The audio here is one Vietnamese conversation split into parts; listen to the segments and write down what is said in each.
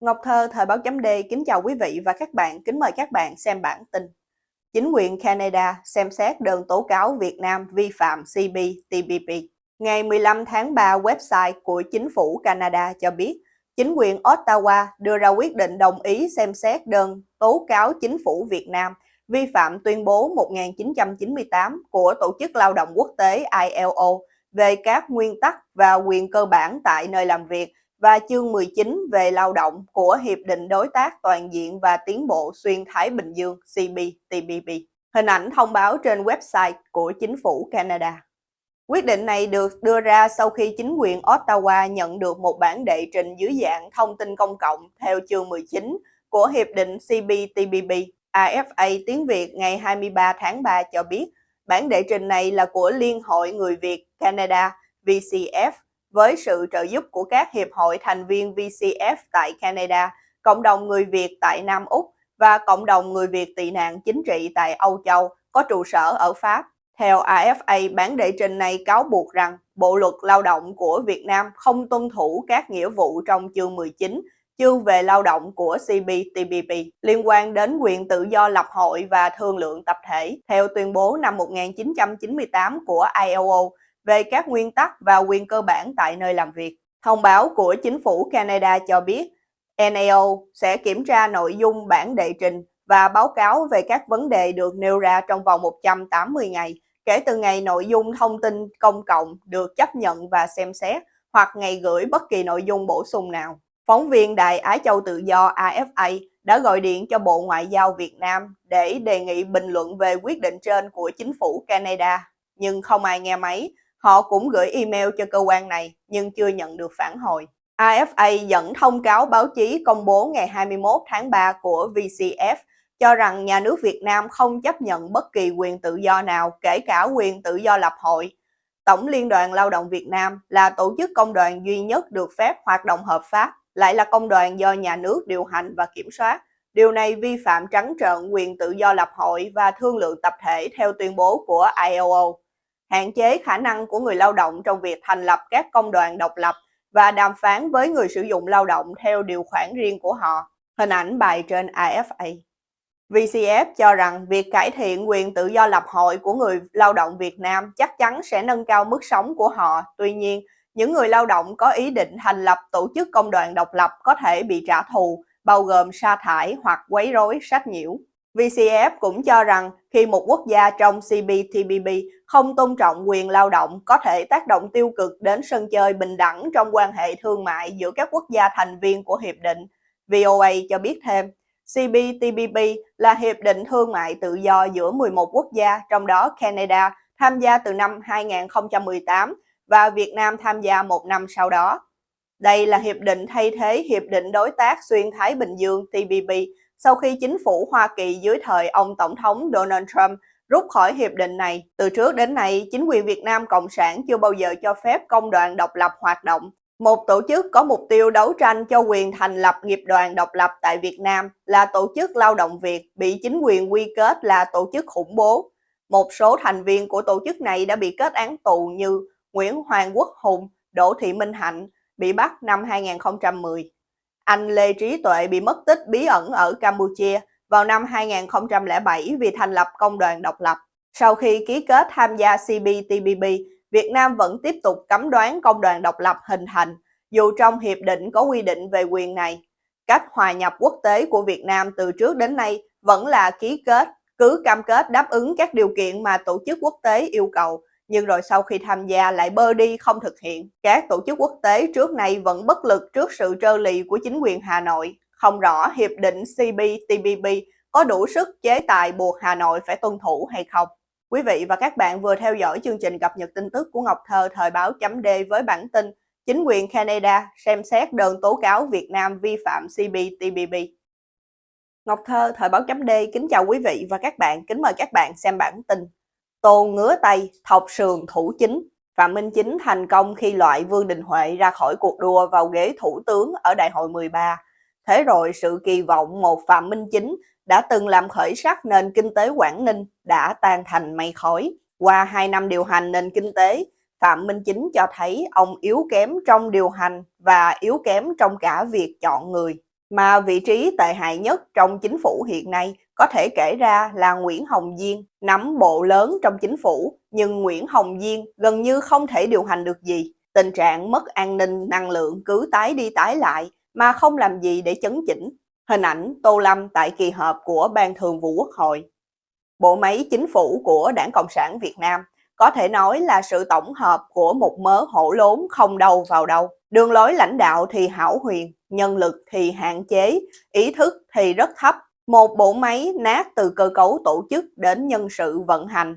Ngọc Thơ, Thời báo chấm D kính chào quý vị và các bạn, kính mời các bạn xem bản tin. Chính quyền Canada xem xét đơn tố cáo Việt Nam vi phạm CPTPP. Ngày 15 tháng 3, website của chính phủ Canada cho biết, chính quyền Ottawa đưa ra quyết định đồng ý xem xét đơn tố cáo chính phủ Việt Nam vi phạm tuyên bố 1998 của Tổ chức Lao động Quốc tế ILO về các nguyên tắc và quyền cơ bản tại nơi làm việc và chương 19 về lao động của Hiệp định Đối tác Toàn diện và Tiến bộ Xuyên Thái Bình Dương CPTPP. Hình ảnh thông báo trên website của chính phủ Canada. Quyết định này được đưa ra sau khi chính quyền Ottawa nhận được một bản đệ trình dưới dạng thông tin công cộng theo chương 19 của Hiệp định CPTPP. AFA tiếng Việt ngày 23 tháng 3 cho biết, bản đệ trình này là của Liên hội Người Việt Canada VCF với sự trợ giúp của các hiệp hội thành viên VCF tại Canada, cộng đồng người Việt tại Nam Úc và cộng đồng người Việt tị nạn chính trị tại Âu Châu có trụ sở ở Pháp. Theo AFA, bản đệ trình này cáo buộc rằng Bộ luật lao động của Việt Nam không tuân thủ các nghĩa vụ trong chương 19 chương về lao động của CPTPP liên quan đến quyền tự do lập hội và thương lượng tập thể theo tuyên bố năm 1998 của ILO về các nguyên tắc và quyền cơ bản tại nơi làm việc. Thông báo của chính phủ Canada cho biết NAO sẽ kiểm tra nội dung bản đệ trình và báo cáo về các vấn đề được nêu ra trong vòng 180 ngày kể từ ngày nội dung thông tin công cộng được chấp nhận và xem xét hoặc ngày gửi bất kỳ nội dung bổ sung nào. Phóng viên Đài Á Châu Tự Do AFA đã gọi điện cho Bộ Ngoại giao Việt Nam để đề nghị bình luận về quyết định trên của chính phủ Canada, nhưng không ai nghe máy Họ cũng gửi email cho cơ quan này nhưng chưa nhận được phản hồi. AFA dẫn thông cáo báo chí công bố ngày 21 tháng 3 của VCF cho rằng nhà nước Việt Nam không chấp nhận bất kỳ quyền tự do nào, kể cả quyền tự do lập hội. Tổng Liên đoàn Lao động Việt Nam là tổ chức công đoàn duy nhất được phép hoạt động hợp pháp, lại là công đoàn do nhà nước điều hành và kiểm soát. Điều này vi phạm trắng trợn quyền tự do lập hội và thương lượng tập thể theo tuyên bố của ILO hạn chế khả năng của người lao động trong việc thành lập các công đoàn độc lập và đàm phán với người sử dụng lao động theo điều khoản riêng của họ. Hình ảnh bài trên AFA. VCF cho rằng việc cải thiện quyền tự do lập hội của người lao động Việt Nam chắc chắn sẽ nâng cao mức sống của họ. Tuy nhiên, những người lao động có ý định thành lập tổ chức công đoàn độc lập có thể bị trả thù, bao gồm sa thải hoặc quấy rối sách nhiễu. VCF cũng cho rằng khi một quốc gia trong CPTPP không tôn trọng quyền lao động có thể tác động tiêu cực đến sân chơi bình đẳng trong quan hệ thương mại giữa các quốc gia thành viên của hiệp định. VOA cho biết thêm, CPTPP là hiệp định thương mại tự do giữa 11 quốc gia, trong đó Canada tham gia từ năm 2018 và Việt Nam tham gia một năm sau đó. Đây là hiệp định thay thế Hiệp định Đối tác Xuyên Thái Bình Dương TPP sau khi chính phủ Hoa Kỳ dưới thời ông Tổng thống Donald Trump rút khỏi hiệp định này. Từ trước đến nay, chính quyền Việt Nam Cộng sản chưa bao giờ cho phép công đoàn độc lập hoạt động. Một tổ chức có mục tiêu đấu tranh cho quyền thành lập nghiệp đoàn độc lập tại Việt Nam là Tổ chức Lao động Việt bị chính quyền quy kết là tổ chức khủng bố. Một số thành viên của tổ chức này đã bị kết án tù như Nguyễn Hoàng Quốc Hùng, Đỗ Thị Minh Hạnh bị bắt năm 2010. Anh Lê Trí Tuệ bị mất tích bí ẩn ở Campuchia vào năm 2007 vì thành lập công đoàn độc lập. Sau khi ký kết tham gia CPTPP, Việt Nam vẫn tiếp tục cấm đoán công đoàn độc lập hình thành, dù trong hiệp định có quy định về quyền này. Cách hòa nhập quốc tế của Việt Nam từ trước đến nay vẫn là ký kết, cứ cam kết đáp ứng các điều kiện mà tổ chức quốc tế yêu cầu, nhưng rồi sau khi tham gia lại bơ đi không thực hiện. Các tổ chức quốc tế trước nay vẫn bất lực trước sự trơ lì của chính quyền Hà Nội. Không rõ Hiệp định CPTPP có đủ sức chế tài buộc Hà Nội phải tuân thủ hay không. Quý vị và các bạn vừa theo dõi chương trình cập nhật tin tức của Ngọc Thơ thời báo chấm D với bản tin Chính quyền Canada xem xét đơn tố cáo Việt Nam vi phạm CPTPP. Ngọc Thơ thời báo chấm D kính chào quý vị và các bạn, kính mời các bạn xem bản tin Tô ngứa tay, thọc sườn thủ chính. Phạm Minh Chính thành công khi loại Vương Đình Huệ ra khỏi cuộc đua vào ghế thủ tướng ở đại hội 13. Thế rồi sự kỳ vọng một Phạm Minh Chính đã từng làm khởi sắc nền kinh tế Quảng Ninh đã tan thành mây khói. Qua 2 năm điều hành nền kinh tế, Phạm Minh Chính cho thấy ông yếu kém trong điều hành và yếu kém trong cả việc chọn người. Mà vị trí tệ hại nhất trong chính phủ hiện nay có thể kể ra là Nguyễn Hồng Diên, nắm bộ lớn trong chính phủ, nhưng Nguyễn Hồng Diên gần như không thể điều hành được gì. Tình trạng mất an ninh năng lượng cứ tái đi tái lại mà không làm gì để chấn chỉnh. Hình ảnh Tô Lâm tại kỳ họp của Ban Thường vụ Quốc hội. Bộ máy chính phủ của Đảng Cộng sản Việt Nam có thể nói là sự tổng hợp của một mớ hổ lốn không đâu vào đâu. Đường lối lãnh đạo thì hảo huyền, nhân lực thì hạn chế, ý thức thì rất thấp. Một bộ máy nát từ cơ cấu tổ chức đến nhân sự vận hành.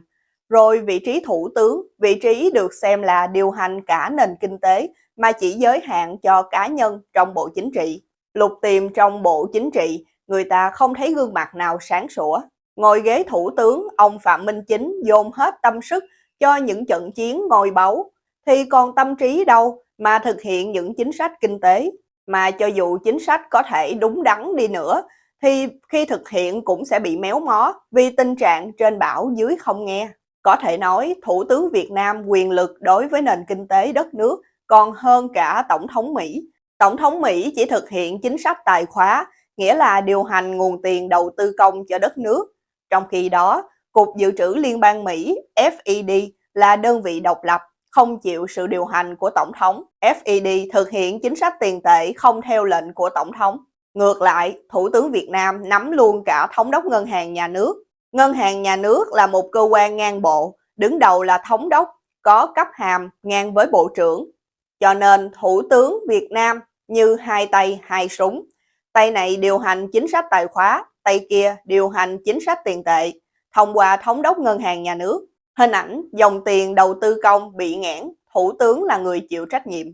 Rồi vị trí thủ tướng, vị trí được xem là điều hành cả nền kinh tế mà chỉ giới hạn cho cá nhân trong bộ chính trị. Lục tìm trong bộ chính trị, người ta không thấy gương mặt nào sáng sủa. Ngồi ghế thủ tướng, ông Phạm Minh Chính dồn hết tâm sức cho những trận chiến ngồi báu, thì còn tâm trí đâu mà thực hiện những chính sách kinh tế. Mà cho dù chính sách có thể đúng đắn đi nữa, thì khi thực hiện cũng sẽ bị méo mó vì tình trạng trên bảo dưới không nghe. Có thể nói Thủ tướng Việt Nam quyền lực đối với nền kinh tế đất nước còn hơn cả Tổng thống Mỹ. Tổng thống Mỹ chỉ thực hiện chính sách tài khóa, nghĩa là điều hành nguồn tiền đầu tư công cho đất nước. Trong khi đó, Cục Dự trữ Liên bang Mỹ FED là đơn vị độc lập, không chịu sự điều hành của Tổng thống. FED thực hiện chính sách tiền tệ không theo lệnh của Tổng thống. Ngược lại, Thủ tướng Việt Nam nắm luôn cả Thống đốc Ngân hàng Nhà nước. Ngân hàng Nhà nước là một cơ quan ngang bộ, đứng đầu là Thống đốc, có cấp hàm ngang với Bộ trưởng. Cho nên Thủ tướng Việt Nam như hai tay hai súng. Tay này điều hành chính sách tài khóa, tay kia điều hành chính sách tiền tệ thông qua thống đốc ngân hàng nhà nước. Hình ảnh dòng tiền đầu tư công bị nghẽn, thủ tướng là người chịu trách nhiệm.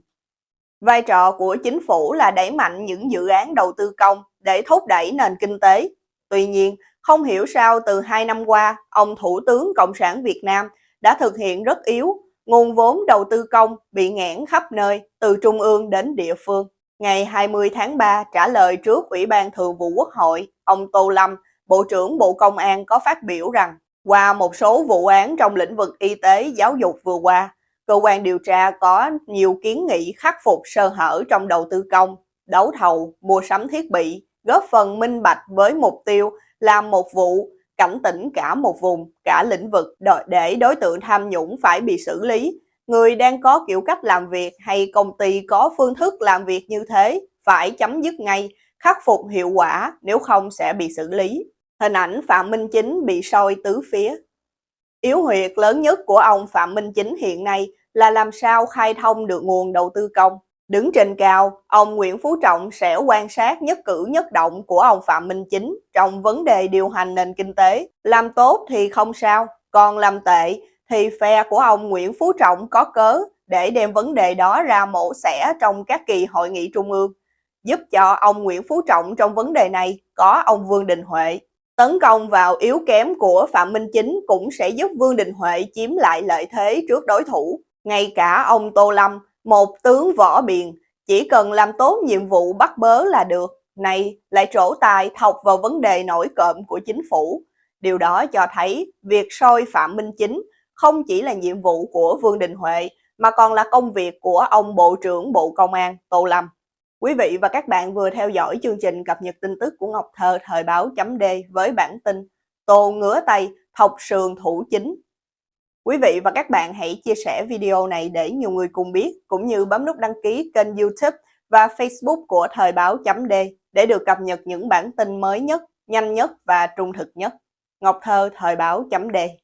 Vai trò của chính phủ là đẩy mạnh những dự án đầu tư công để thúc đẩy nền kinh tế. Tuy nhiên, không hiểu sao từ hai năm qua, ông Thủ tướng Cộng sản Việt Nam đã thực hiện rất yếu, nguồn vốn đầu tư công bị nghẽn khắp nơi, từ trung ương đến địa phương. Ngày 20 tháng 3 trả lời trước Ủy ban Thường vụ Quốc hội, ông Tô Lâm Bộ trưởng Bộ Công an có phát biểu rằng qua một số vụ án trong lĩnh vực y tế giáo dục vừa qua, cơ quan điều tra có nhiều kiến nghị khắc phục sơ hở trong đầu tư công, đấu thầu, mua sắm thiết bị, góp phần minh bạch với mục tiêu làm một vụ cảnh tỉnh cả một vùng, cả lĩnh vực để đối tượng tham nhũng phải bị xử lý. Người đang có kiểu cách làm việc hay công ty có phương thức làm việc như thế phải chấm dứt ngay, khắc phục hiệu quả nếu không sẽ bị xử lý. Hình ảnh Phạm Minh Chính bị soi tứ phía. Yếu huyệt lớn nhất của ông Phạm Minh Chính hiện nay là làm sao khai thông được nguồn đầu tư công. Đứng trên cao, ông Nguyễn Phú Trọng sẽ quan sát nhất cử nhất động của ông Phạm Minh Chính trong vấn đề điều hành nền kinh tế. Làm tốt thì không sao, còn làm tệ thì phe của ông Nguyễn Phú Trọng có cớ để đem vấn đề đó ra mổ xẻ trong các kỳ hội nghị trung ương. Giúp cho ông Nguyễn Phú Trọng trong vấn đề này có ông Vương Đình Huệ Tấn công vào yếu kém của Phạm Minh Chính cũng sẽ giúp Vương Đình Huệ chiếm lại lợi thế trước đối thủ. Ngay cả ông Tô Lâm, một tướng võ biền, chỉ cần làm tốt nhiệm vụ bắt bớ là được. Này lại trổ tài thọc vào vấn đề nổi cộm của chính phủ. Điều đó cho thấy việc soi Phạm Minh Chính không chỉ là nhiệm vụ của Vương Đình Huệ mà còn là công việc của ông Bộ trưởng Bộ Công an Tô Lâm. Quý vị và các bạn vừa theo dõi chương trình cập nhật tin tức của Ngọc Thơ thời báo chấm D với bản tin Tô ngứa tay thọc sườn thủ chính. Quý vị và các bạn hãy chia sẻ video này để nhiều người cùng biết, cũng như bấm nút đăng ký kênh youtube và facebook của thời báo chấm D để được cập nhật những bản tin mới nhất, nhanh nhất và trung thực nhất. Ngọc Thơ thời báo chấm D